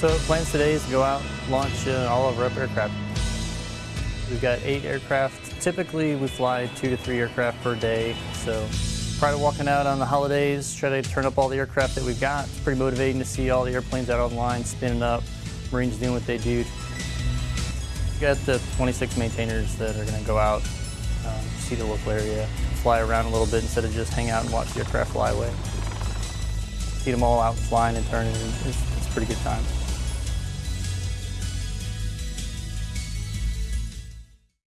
So plans today is to go out, launch uh, all of our up aircraft. We've got eight aircraft. Typically we fly two to three aircraft per day. So prior to walking out on the holidays, try to turn up all the aircraft that we've got. It's pretty motivating to see all the airplanes out on the line, spinning up, Marines doing what they do. We've got the 26 maintainers that are gonna go out, um, see the local area, fly around a little bit instead of just hang out and watch the aircraft fly away. See them all out flying and turning, it's, it's a pretty good time.